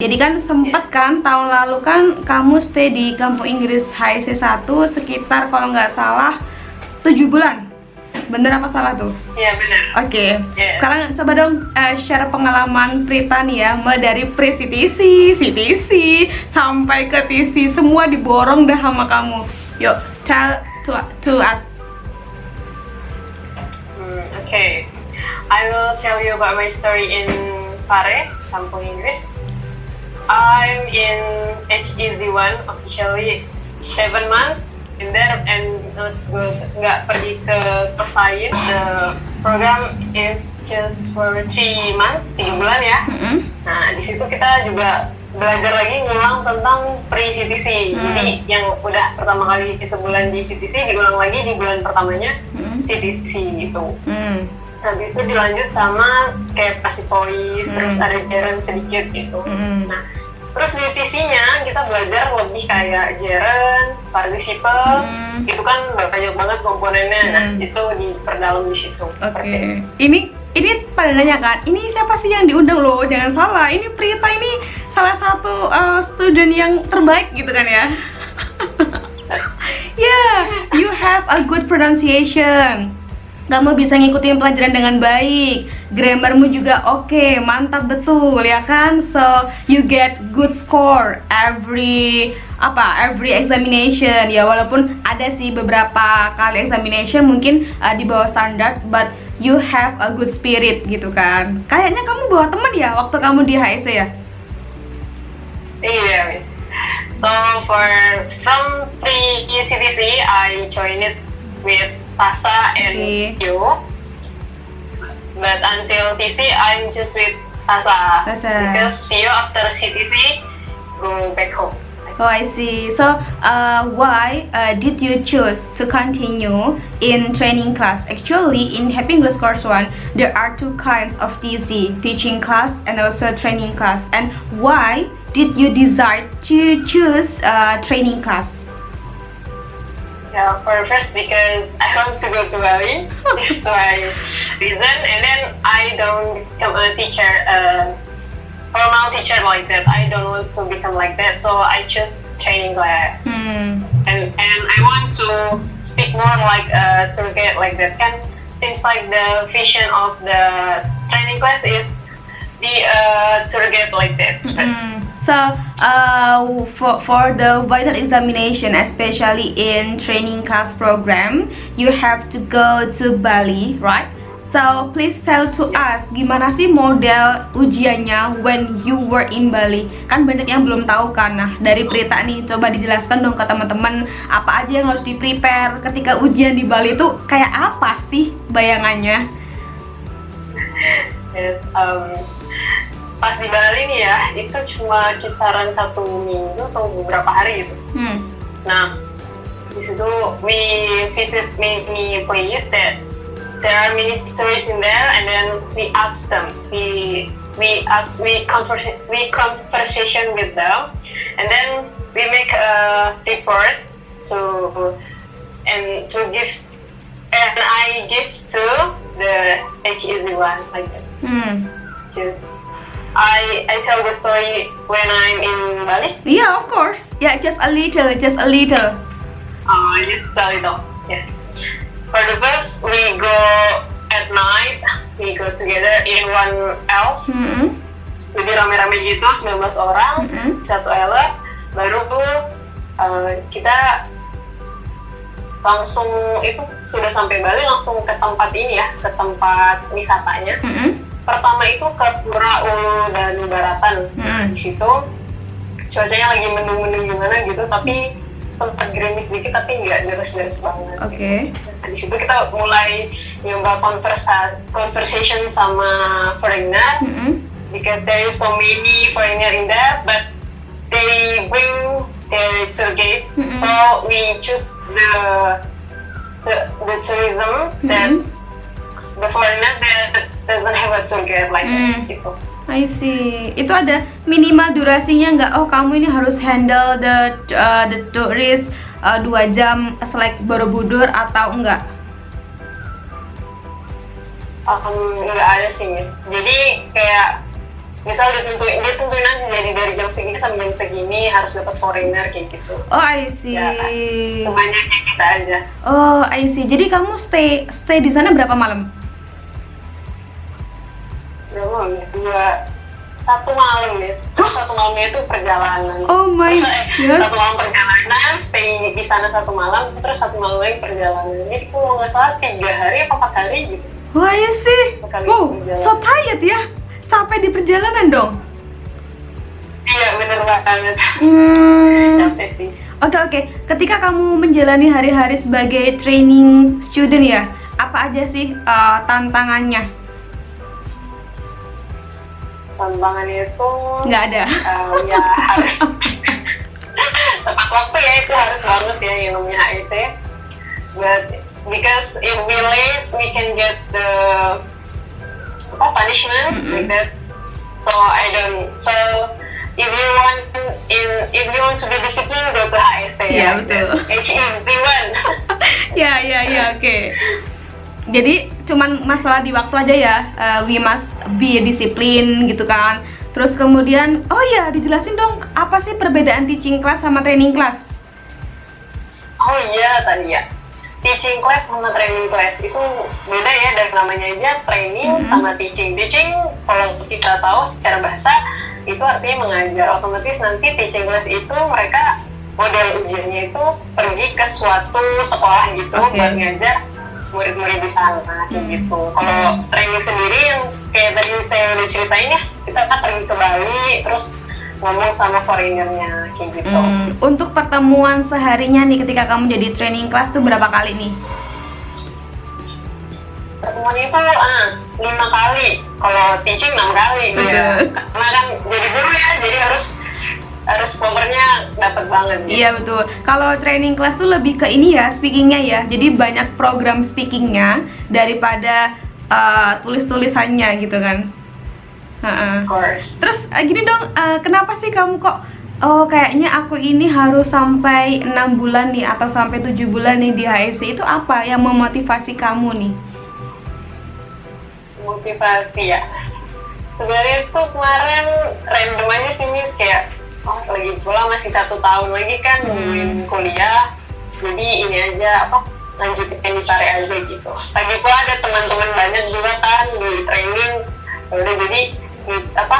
Jadi kan sempet kan tahun lalu kan kamu stay di kampung Inggris HIC 1 sekitar kalau nggak salah 7 bulan. Bener apa salah tuh? Iya benar. Oke. Okay. Yeah. Sekarang coba dong uh, share pengalaman Prita nih ya, mulai dari pre CTC, CTC sampai ke TC semua diborong dah sama kamu. Yuk, tell to to us. Hmm, okay. I will tell you about my story in Pare, Kampung Inggris. I'm in HEZ1 officially seven months in there and not good nggak pergi ke Persain. The program is just for three months tiga bulan ya. Mm -hmm. nah di situ kita juga belajar lagi ngulang tentang pre CTC Hmm. jadi yang udah pertama kali sebulan di CTC diulang lagi di bulan pertamanya Mm CTC gitu. Hmm. habis itu dilanjut sama kayak pasti polis terus ada jaren sedikit gitu. Nah terus di TC-nya kita belajar lebih kayak jaren, participle, Hmm. itu kan banyak banget komponennya. Nah, Hmm. itu diperdalam di situ. Oke. Ini ini pada nanya kan, ini siapa sih yang diundang loh? Jangan salah, ini Prita ini salah satu uh, student yang terbaik gitu kan ya? yeah, you have a good pronunciation. Kamu bisa ngikutin pelajaran dengan baik, grammarmu juga oke, mantap betul ya kan? So you get good score every apa every examination ya walaupun ada sih beberapa kali examination mungkin uh, di bawah standar, but you have a good spirit gitu kan? Kayaknya kamu bawa temen ya waktu kamu di HSC ya? Iya, Miss. So for from pre CTC, I joined it with Sasa and Okay. you. But until TC, I'm just with. Sasa. Because Theo after CTC go back home. Oh, I see. So, uh, why uh, did you choose to continue in training class? Actually, in Happy English Course 1, there are two kinds of TC, teaching class and also training class. And why did you decide to choose uh, training class? Yeah, for first because I want to go to Bali. That's my reason. And then I don't become a teacher, a formal teacher like that. I don't want to become like that. So I choose training class. Hmm. And and I want to speak more like a tour guide like that. Can seems like the vision of the training class is be a tour guide like that. Mm. So, uh, for, for the vital examination, especially in training class program, you have to go to Bali, right? So, please tell to us, gimana sih model ujiannya when you were in Bali? Kan banyak yang belum tahu kan, nah dari Prita nih, coba dijelaskan dong ke teman-teman apa aja yang harus di-prepare ketika ujian di Bali itu kayak apa sih bayangannya? Yes, um, pas di Bali nih ya, itu cuma kisaran satu minggu atau beberapa hari gitu. Hmm. Nah, di situ we visit many place that there are many stories in there, and then we ask them, we we ask we converse, we conversation with them, and then we make a report to and to give and I give to the HEZ one like that. Hmm. Just I I tell the story when I'm in Bali. Yeah, of course. Yeah, just a little, just a little. Uh, just a little. Yes. For the first, we go at night. We go together in one elf. Hmm. Jadi rame-rame gitu, 19 orang, Mm-mm. satu elf. Baru uh, kita langsung itu sudah sampai Bali langsung ke tempat ini ya, ke tempat wisatanya. Hmm. Pertama itu ke Pura Ulu dan Baratan. Hmm. Di situ cuacanya lagi mendung-mendung gimana gitu, tapi sempat gerimis dikit tapi nggak deras-deras banget. Oke. Nah, di situ kita mulai nyoba conversa conversation sama foreigner Hmm. because there is so many foreigner in there, but they bring their tour guide. Mm-mm. So we choose the the, the tourism that Mm-mm. the foreigner that doesn't have a tour guide like Mm. that gitu. I see. Itu ada minimal durasinya nggak? Oh, kamu ini harus handle the uh, the tourist uh, dua jam selek Borobudur atau enggak? Um, nggak ada sih Miss. Jadi kayak misal ditentuin dia tentuin aja jadi dari jam segini sampai jam segini harus dapat foreigner kayak gitu Oh, I see. Ya, semuanya kayak kita aja Oh, I see. Jadi kamu stay stay di sana berapa malam? Malam ya dua satu malam ya satu malamnya itu perjalanan Oh my eh, God. satu malam perjalanan stay di sana satu malam terus satu malam lagi perjalanan jadi kalau nggak salah tiga hari apa empat hari gitu I see. Sekali Wow, so tired ya. Capek di perjalanan dong. iya bener banget Hmm. capek sih Oke oke, ketika kamu menjalani hari-hari sebagai training student ya, apa aja sih uh, tantangannya? Tantangannya itu Nggak ada. um, ya harus tepat waktu ya itu harus banget ya yang namanya HIT but because if we late we can get the apa punishment Mm-mm. like that so I don't so if you want in if you want to be disciplined go to HIT Iya, betul. H1 ya ya ya oke. Jadi cuman masalah di waktu aja ya. Uh, we must be discipline gitu kan. Terus kemudian, oh ya dijelasin dong apa sih perbedaan teaching class sama training class? Oh iya tadi ya. Teaching class sama training class itu beda ya dari namanya aja training Mhm. sama teaching. Teaching kalau kita tahu secara bahasa itu artinya mengajar. Otomatis nanti teaching class itu mereka model ujiannya itu pergi ke suatu sekolah gitu Oke. buat ngajar murid-murid di sana kayak Hmm. gitu. Kalau training sendiri yang kayak tadi saya udah ceritain ya, kita kan pergi ke Bali terus ngomong sama foreignernya kayak gitu. Hmm, untuk pertemuan seharinya nih ketika kamu jadi training class tuh berapa kali nih? pertemuan itu ah, lima kali kalau teaching enam kali Betul. ya karena kan jadi guru ya jadi harus harus powernya dapat banget gitu. Iya betul. Kalau training class tuh lebih ke ini ya speakingnya ya. Jadi banyak program speakingnya daripada uh, tulis-tulisannya gitu kan. Of course Terus uh, gini dong, uh, kenapa sih kamu kok oh kayaknya aku ini harus sampai enam bulan nih atau sampai tujuh bulan nih di HSC itu apa yang memotivasi kamu nih? motivasi ya sebenarnya tuh kemarin random aja sih kayak oh lagi pula masih satu tahun lagi kan Hmm. kuliah. Jadi ini aja apa lanjutin di sare aja gitu. Lagi pula ada teman-teman banyak juga kan di training. Ya udah jadi di- apa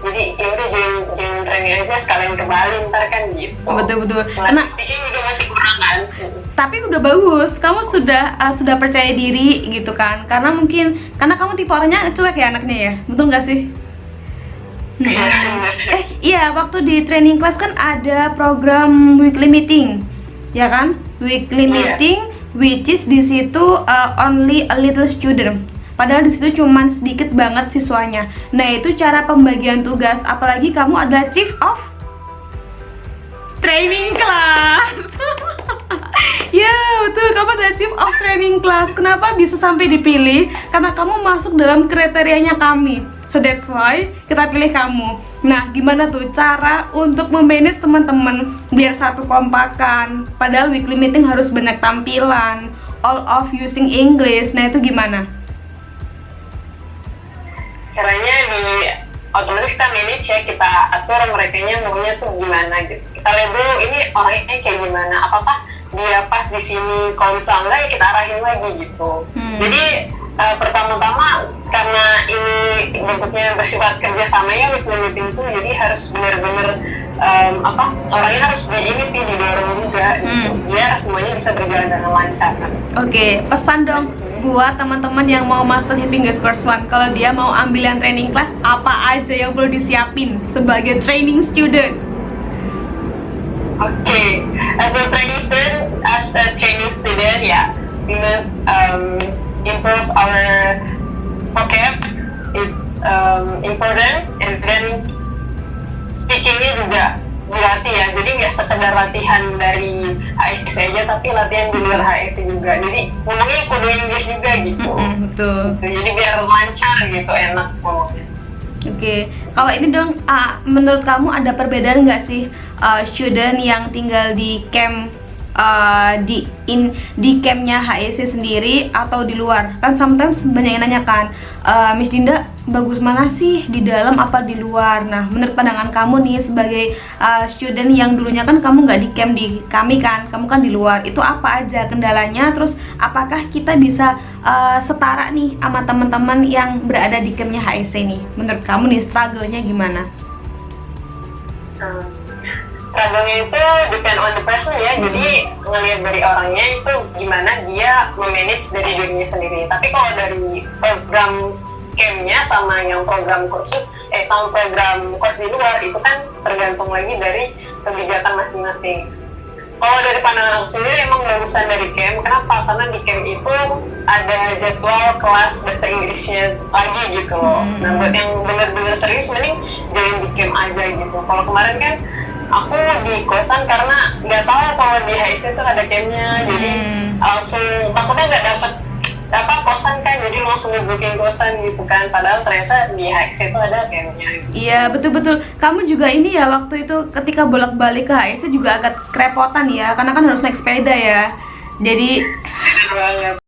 jadi ya udah join join training aja sekalian ke Bali ntar kan gitu. Betul-betul. Nah, Karena speaking juga masih kurang kan? tapi udah bagus. Kamu sudah uh, sudah percaya diri gitu kan? Karena mungkin karena kamu tipe orangnya cuek ya anaknya ya? Betul nggak sih. Eh iya waktu di training class kan ada program weekly meeting ya kan? Weekly Iya. meeting which is di situ uh, only a little student. Padahal di situ cuman sedikit banget siswanya. Nah itu cara pembagian tugas. Apalagi kamu adalah chief of training class. Ya betul. Kamu adalah chief of training class. Kenapa bisa sampai dipilih? Karena kamu masuk dalam kriterianya kami so that's why kita pilih kamu. Nah gimana tuh cara untuk memanage teman-teman? Biar satu kompakan. Padahal weekly meeting harus banyak tampilan. All of using English. Nah itu gimana? Caranya di otomatis kita manage ya. Kita atur mereka maunya tuh gimana gitu. Kita lihat dulu ini orangnya kayak gimana? Apakah dia pas di sini? Kalau misalnya enggak ya kita arahin lagi gitu. Hmm. jadi eh, pertama-tama karena ini bentuknya bersifat kerjasama ya with meeting itu jadi harus benar-benar em, apa orangnya harus di ini sih didorong juga gitu Hmm. biar semuanya bisa berjalan dengan lancar Oke, pesan dong buat teman-teman yang mau masuk Happy Girls First One Kalau dia mau ambil yang training class, apa aja yang perlu disiapin sebagai training student? Okay, as a training student, as a training student, yeah, we must um, improve our vocab. It's um, important, and then speakingnya juga dilatih ya. Jadi nggak sekedar latihan dari HSC aja, tapi latihan di luar HSC juga. Jadi ngomongnya kudu Inggris juga gitu. Mm-mm, betul. Jadi biar lancar gitu, enak ngomongnya. Oke, kalau ini dong, ah, menurut kamu ada perbedaan nggak sih ah, student yang tinggal di camp uh, di in di campnya HEC sendiri atau di luar? Kan sometimes banyak yang nanyakan uh, Miss Dinda bagus mana sih? Di dalam apa di luar? Nah menurut pandangan kamu nih sebagai uh, student yang dulunya kan kamu nggak di camp di kami kan kamu kan di luar itu apa aja kendalanya? Terus apakah kita bisa uh, setara nih sama teman-teman yang berada di campnya HEC nih? Menurut kamu nih struggle-nya gimana? Struggle-nya itu depend on the person ya. Hmm. jadi ngelihat dari orangnya itu gimana dia memanage dari dirinya sendiri. Tapi kalau dari program campnya sama yang program kursus eh sama program kurs di luar itu kan tergantung lagi dari kebijakan masing-masing. Kalau dari pandangan aku sendiri emang bagusan dari camp. Kenapa? Karena di camp itu ada jadwal kelas bahasa Inggrisnya lagi gitu loh. Hmm. nah buat yang bener-bener serius mending join di camp aja gitu. Kalau kemarin kan aku di kosan karena nggak tahu kalau di HIC itu ada campnya hmm. jadi langsung takutnya nggak dapet apa kosan kan. Jadi langsung booking kosan gitu kan. Padahal ternyata di HIC itu ada campnya iya betul betul kamu juga ini ya waktu itu ketika bolak balik ke HIC juga agak kerepotan ya. Karena kan harus naik sepeda ya. Jadi